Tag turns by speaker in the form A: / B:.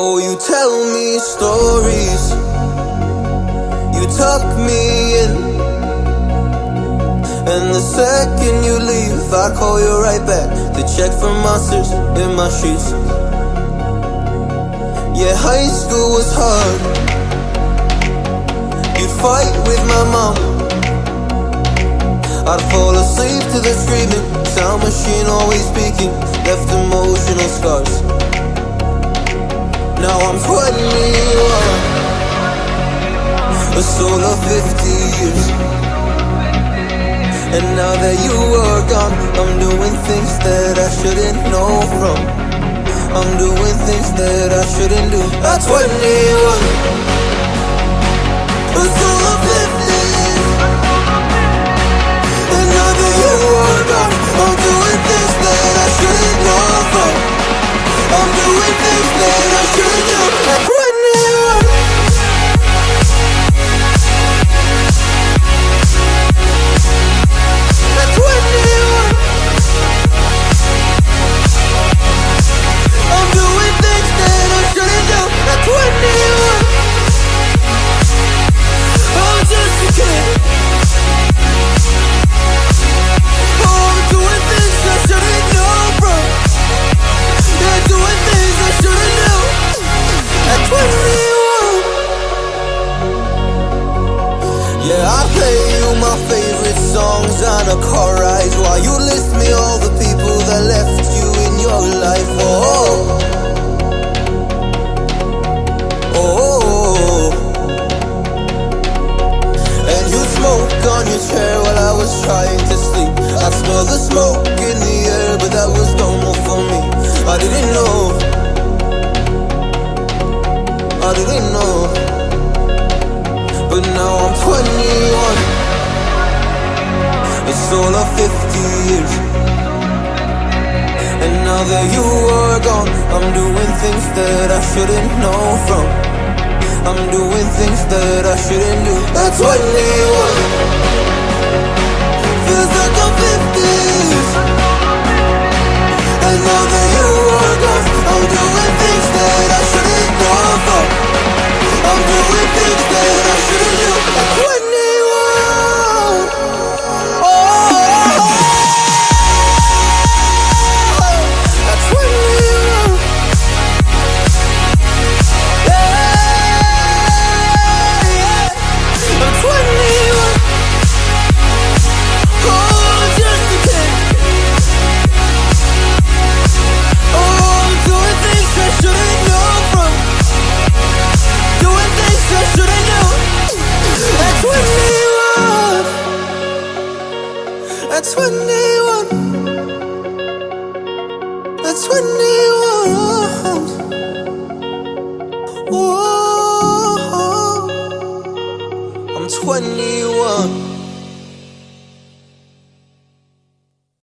A: Oh, you tell me stories. You tuck me in. And the second you leave, I call you right back to check for monsters in my sheets. Yeah, high school was hard. You'd fight with my mom. I'd fall asleep to the screaming, sound machine always speaking, left emotional scars. Now I'm 21, a soul of 50 years. And now that you are gone, I'm doing things that I shouldn't know from. I'm doing things that I shouldn't do. At 21, Yeah, I play you my favorite songs on a car ride while you list me all the people that left you in your life. Oh, oh. And you smoke on your chair while I was trying to sleep. I smell the smoke in the air, but that was normal for me. I didn't know. I didn't know. But now I'm 21. It's all of 50 years. And now that you are gone, I'm doing things that I shouldn't know from. I'm doing things that I shouldn't do. At 21. 21. At 21. At 21. Whoa. I'm 21.